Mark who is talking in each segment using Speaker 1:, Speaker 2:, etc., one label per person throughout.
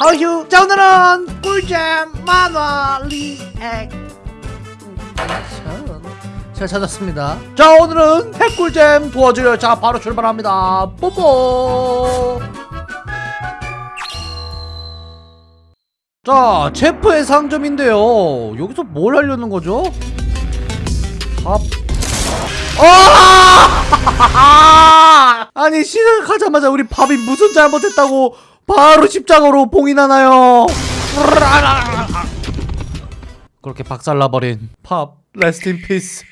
Speaker 1: 어휴 자 오늘은 꿀잼 만화 리액 잘 찾았습니다. 자 오늘은 핵꿀잼 도와줘요. 자 바로 출발합니다. 뽀뽀! 자 제프의 상점인데요. 여기서 뭘 하려는 거죠? 밥. 아! 아니 시작하자마자 우리 밥이 무슨 잘못했다고 바로 십자가로 봉인하나요? 그렇게 박살나버린 밥 rest in peace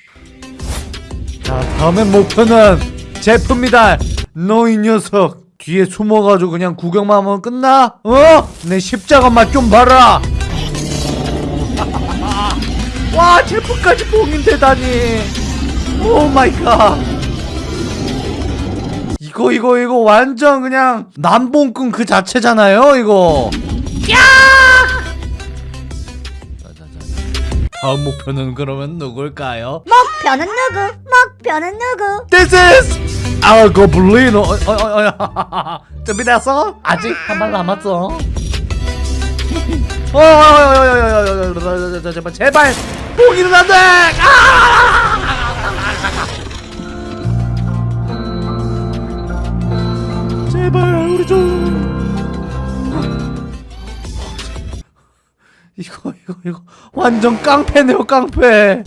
Speaker 1: 자 다음의 목표는 제프입니다 너이 녀석 뒤에 숨어가지고 그냥 구경만 하면 끝나? 어? 내 십자가 맛 좀 봐라 와 제프까지 봉인되다니 Oh my god 이거 이거 이거 완전 그냥 남봉꾼 그 자체잖아요 이거 다음 목표는 그러면 누굴까요?
Speaker 2: 목표는 누구? 목표는 누구?
Speaker 1: This is 엘 고블리노 어, 어, 어, 어. 준비됐어? 아직 한 발 남았어 제발 제발 봉이는 안돼! 아! 이거 완전 깡패네요 깡패.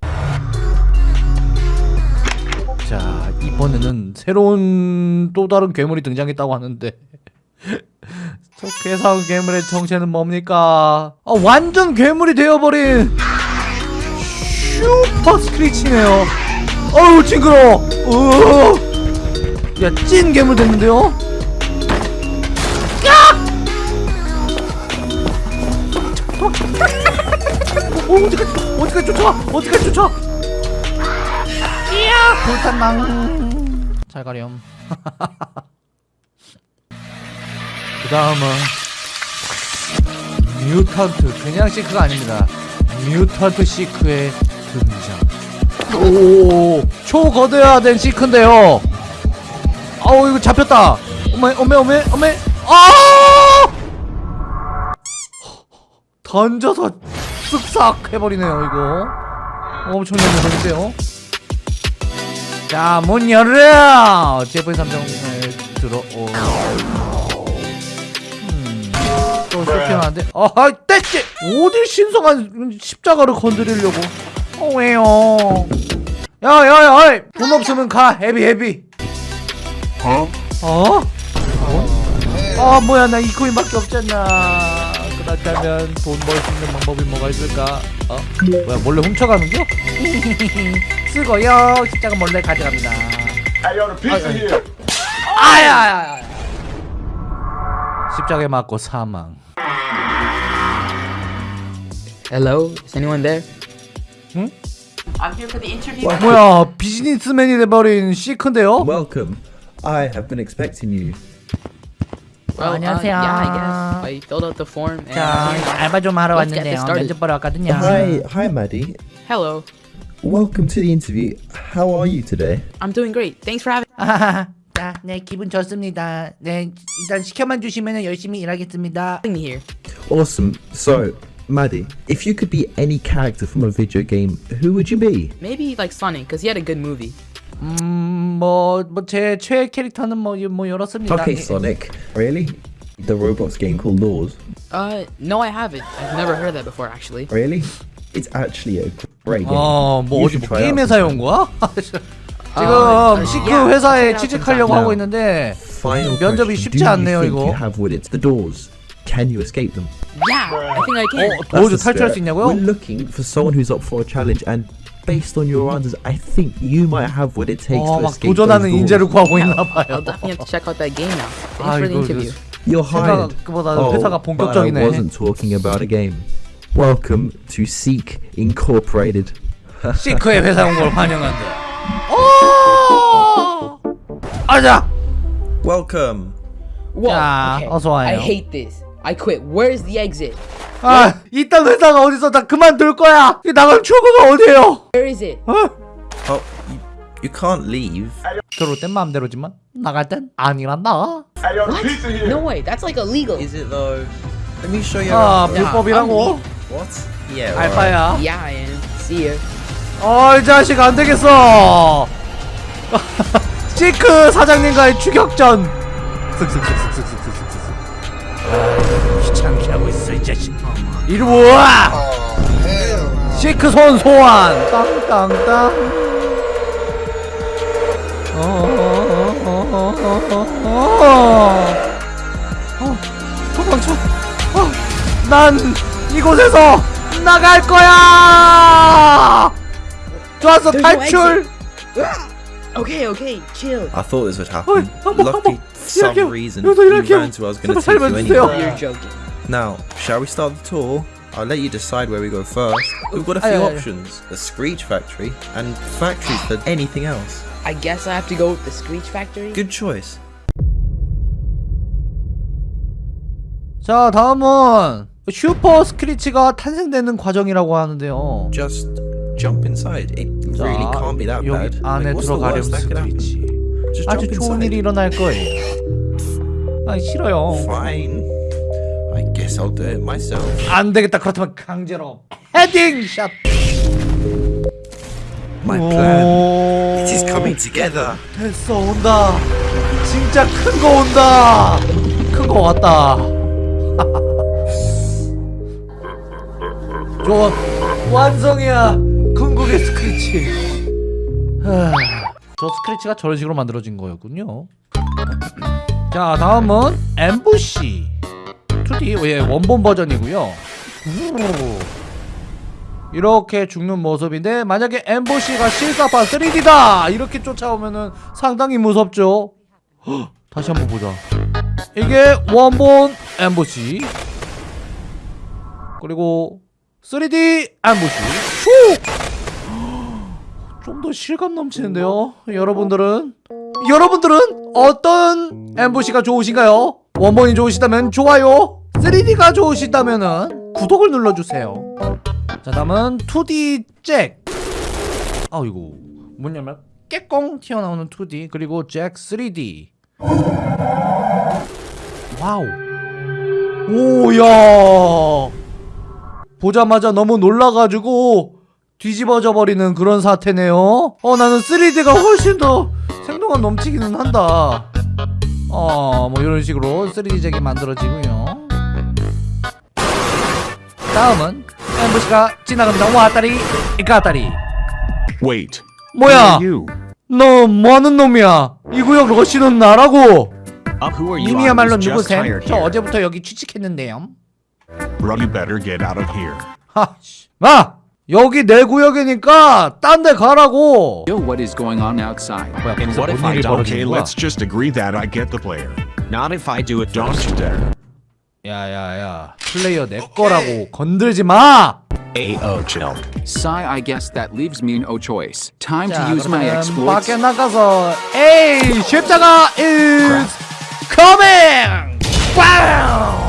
Speaker 1: 자 이번에는 새로운 또 다른 괴물이 등장했다고 하는데. 저 괴사한 괴물의 정체는 뭡니까? 아 완전 괴물이 되어버린 슈퍼 스크리치네요. 어우 징그러워. 야찐 괴물 됐는데요 어, 어디까지 어디까지 쫓아 어디까지 쫓아 이야! 불탄망. 잘 가렴. 그 다음은 뮤턴트 그냥 시크가 아닙니다. 뮤턴트 시크의 등장 오 초거대화된 시크인데요. 아우 이거 잡혔다. 어메 어메 어메 어메. 아! 던져서 쓱싹 해버리네요 이거. 엄청난 녀석인데요? 자문 열어 제프의 삼정에 들어오. 음, 또 쫓겨나는데. 아하 떼지 어딜 신성한 십자가를 건드리려고? 어 왜요? 야야야 돈 없으면 가 헤비 헤비. 어? 어? 아 뭐야 나 이 코인밖에 없잖아 그렇다면 돈 벌 수 있는 방법이 뭐가 있을까? 어? 뭐야 몰래 훔쳐가는겨? 쓰고요 십자가 몰래 가져갑니다. 아야야야 십자가에 맞고 사망
Speaker 3: Hello, is anyone there?
Speaker 4: I'm here for the interview.
Speaker 1: 뭐야 비즈니스맨이 돼버린 시크인데요?
Speaker 5: Welcome. I have been expecting you.
Speaker 3: Well,
Speaker 1: 안녕하세요.
Speaker 3: Uh, yeah, I guess. I filled out the form and
Speaker 1: 자
Speaker 3: you know,
Speaker 1: 알바 좀 하러
Speaker 3: Let's get
Speaker 1: 왔는데요
Speaker 3: this started.
Speaker 1: 면접 보러 왔거든요
Speaker 5: Hi, hi, Maddie.
Speaker 3: hello.
Speaker 5: Welcome to the interview. How are you today?
Speaker 3: I'm doing great. Thanks for having
Speaker 1: 아하하. 자, 네 기분 좋습니다 네 일단 시켜만 주시면 열심히 일하겠습니다
Speaker 3: me here.
Speaker 5: Awesome. So, Maddie, if you could be any character from a video game, who would you be?
Speaker 3: Maybe like Sonic, cause he had a good movie.
Speaker 1: 음뭐뭐 제 최애 캐릭터는 뭐, 뭐 이렇습니다
Speaker 5: Okay,
Speaker 1: 예,
Speaker 5: Sonic. Really? The Roblox game called Laws.
Speaker 3: Uh, no, I haven't. I've never heard of that before, actually.
Speaker 5: Really? It's actually a great game.
Speaker 1: 어뭐
Speaker 5: You
Speaker 1: 어디
Speaker 5: should
Speaker 1: 뭐
Speaker 5: try
Speaker 1: 게임
Speaker 5: out
Speaker 1: 회사에 온
Speaker 5: sometime.
Speaker 1: 거야? 지금
Speaker 3: 아,
Speaker 1: 시크
Speaker 3: 야,
Speaker 1: 회사에
Speaker 3: check it out
Speaker 1: 취직하려고
Speaker 5: sometime.
Speaker 1: 하고 있는데
Speaker 5: Final
Speaker 1: 면접이
Speaker 5: question.
Speaker 1: 쉽지
Speaker 5: Do you
Speaker 1: 않네요
Speaker 5: think
Speaker 1: 이거
Speaker 5: you have what it's the doors? Can you escape them?
Speaker 3: Yeah, I think I can.
Speaker 1: 어,
Speaker 5: That's
Speaker 1: 도저
Speaker 5: the
Speaker 1: 탈출할 수
Speaker 5: spirit.
Speaker 1: 있냐고요?
Speaker 5: We're looking for someone who's up for a challenge, and based on your answers, I think you might have what it takes
Speaker 1: 어,
Speaker 5: to
Speaker 1: 막
Speaker 5: escape
Speaker 1: 도전하는
Speaker 5: those
Speaker 1: 인재를
Speaker 5: doors.
Speaker 1: 구하고 있나
Speaker 3: I'll
Speaker 1: 봐요
Speaker 3: definitely have to check out that game now. Thanks
Speaker 1: 아,
Speaker 3: for the
Speaker 1: 이거
Speaker 3: interview.
Speaker 5: You're hired.
Speaker 1: 생각보다
Speaker 5: Oh,
Speaker 1: 회사가
Speaker 5: but I
Speaker 1: 본격적이네
Speaker 5: wasn't talking about a game. Welcome to Seek Incorporated.
Speaker 1: 시크의 회사에 온 걸 환영한다 오! 아자
Speaker 5: Welcome.
Speaker 3: Whoa,
Speaker 1: 자,
Speaker 3: okay.
Speaker 1: 어서 와요.
Speaker 3: I hate this. I quit. Where's the exit?
Speaker 1: 아 이딴 회사가 어디서 다 그만둘 거야 이 나갈 출구가 어디에요
Speaker 3: Where is it?
Speaker 1: 어?
Speaker 5: Oh, you, you can't leave.
Speaker 1: 들어올 땐 마음대로지만 나갈 땐 아니란다
Speaker 6: here.
Speaker 3: No way. That's like illegal.
Speaker 5: Is it though? Let me show you.
Speaker 1: 아. 불법이라고?
Speaker 5: What? Yeah. alright.
Speaker 1: 알바야
Speaker 3: Yeah, I am. See ya.
Speaker 1: 어이 자식 안 되겠어. 시크 사장님과의 추격전. 쓱쓱쓱쓱쓱 이 자식 이리 와 시크손 소환 땅땅땅 도망쳐 난 이곳에서 나갈 거야 좋았어 탈출
Speaker 3: Okay, okay, chill.
Speaker 5: I thought this would happen. Lucky, some reason, you ran to
Speaker 1: us. Gonna
Speaker 5: take you anywhere.
Speaker 3: You're joking.
Speaker 5: Now, shall we start the tour? I'll let you decide where we go first. We've got a
Speaker 1: Aye,
Speaker 5: few
Speaker 1: aye, aye.
Speaker 5: options: the Screech Factory and factories for anything else.
Speaker 3: I guess I have to go with the Screech Factory.
Speaker 5: Good choice.
Speaker 1: 자 다음은 슈퍼 스크리치가 탄생되는 과정이라고 하는데요.
Speaker 5: Just jump inside. It
Speaker 1: 자,
Speaker 5: really can't be that
Speaker 1: 여기
Speaker 5: bad.
Speaker 1: 안에
Speaker 5: Like, what's the
Speaker 1: 들어가렴
Speaker 5: worst that could happen?
Speaker 1: 스크리치.
Speaker 5: Just
Speaker 1: 아주
Speaker 5: jump
Speaker 1: 좋은 일이
Speaker 5: inside.
Speaker 1: 일어날 거예요. 아 싫어요.
Speaker 5: Fine. I'll do it myself.
Speaker 1: 안 되겠다. 그렇다면 강제로 헤딩 샷.
Speaker 5: My plan.
Speaker 1: 오.
Speaker 5: It is coming together.
Speaker 1: 됐어 온다. 진짜 큰 거 온다. 큰 거 왔다. 좋아 완성이야 궁극의 스크래치. 하, 저 스크래치가 저런 식으로 만들어진 거였군요. 자 다음은 엠부시 2D 예 원본 버전이고요. 오. 이렇게 죽는 모습인데 만약에 엠보시가 실사판 3D다! 이렇게 쫓아오면은 상당히 무섭죠? 헉, 다시 한번 보자. 이게 원본 엠보시 그리고 3D 엠보시 좀 더 실감 넘치는데요? 여러분들은? 여러분들은 어떤 엠보시가 좋으신가요? 원본이 좋으시다면 좋아요 3D가 좋으시다면 구독을 눌러주세요. 자 다음은 2D 잭. 아이고 뭐냐면 깨꽁 튀어나오는 2D 그리고 잭 3D Wow. 오야. 보자마자 너무 놀라가지고 뒤집어져 버리는 그런 사태네요. 어 나는 3D가 훨씬 더 생동감 넘치기는 한다. 어뭐 이런 식으로 3D 잭이 만들어지고요 다음은 엠부시가 지나갑니다. 왔다리 갔다리.
Speaker 7: Wait.
Speaker 1: 뭐야? 너 뭐하는 놈이야? 이 구역 러시는 나라고.
Speaker 7: Uh,
Speaker 1: 님이야말로 누구셈? 저. 어제부터 여기 취직했는데요.
Speaker 7: Bro, you better get out of here.
Speaker 1: 하, 씨. 마 여기 내 구역이니까 딴 데 가라고.
Speaker 8: know what is going on outside.
Speaker 1: 뭐야?
Speaker 7: And what if
Speaker 1: 뭔
Speaker 7: I don't? Okay, let's just agree that I get the player.
Speaker 9: Not if I do it
Speaker 7: Don't you dare.
Speaker 1: 야야야, 플레이어 내 거라고 건들지 마.
Speaker 7: A.O. chill.
Speaker 8: Sai, I guess that leaves me no choice. Time
Speaker 1: 자,
Speaker 8: to use my exploits.
Speaker 1: 밖에 나가서 에이 십자가 is coming. 빵!